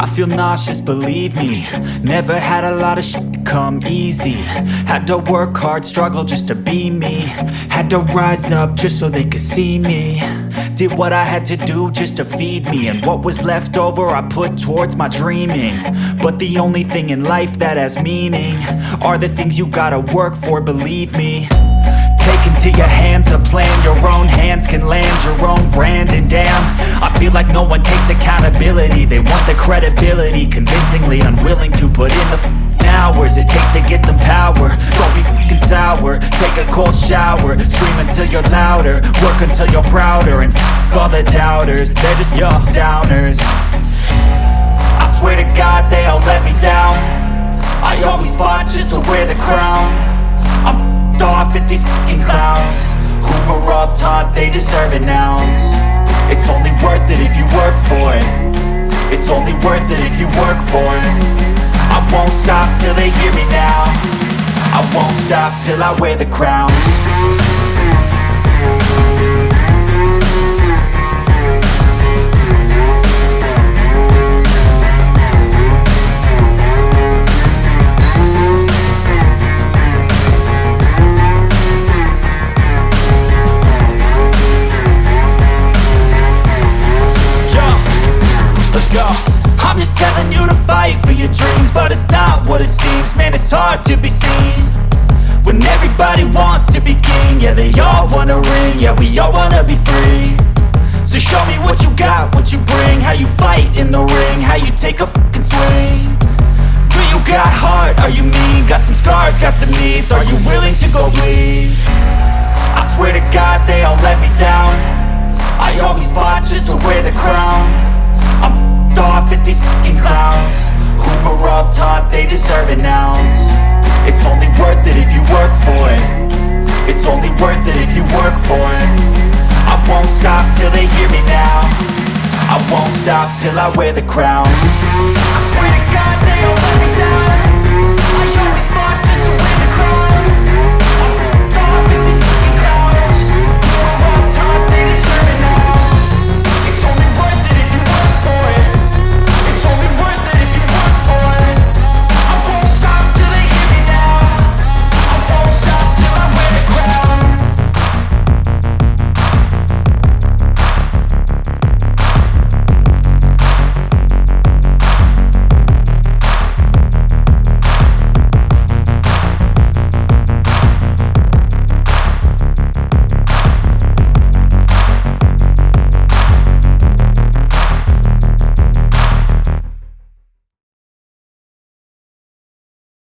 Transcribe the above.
I feel nauseous, believe me. Never had a lot of shit come easy. Had to work hard, struggle just to be me. Had to rise up just so they could see me. Did what I had to do just to feed me. And what was left over I put towards my dreaming. But the only thing in life that has meaning Are the things you gotta work for, believe me plan. Your own hands can land your own brand. And damn, I feel like no one takes accountability. They want the credibility Convincingly unwilling to put in the hours It takes to get some power. Don't be f***ing sour. Take a cold shower. Scream until you're louder. Work until you're prouder. And f*** all the doubters They're just your downers. I swear to God they all let me down. I always fought just to wear the crown deserve an ounce It's only worth it if you work for it. It's only worth it if you work for it. I won't stop till they hear me now. I won't stop till I wear the crown what it seems. Man, it's hard to be seen When everybody wants to be king. Yeah, they all wanna ring. Yeah, we all wanna be free. So show me what you got, what you bring. How you fight in the ring. How you take a fucking swing. Do you got heart? Are you taught they deserve an ounce. It's only worth it if you work for it. It's only worth it if you work for it. I won't stop till they hear me now. I won't stop till I wear the crown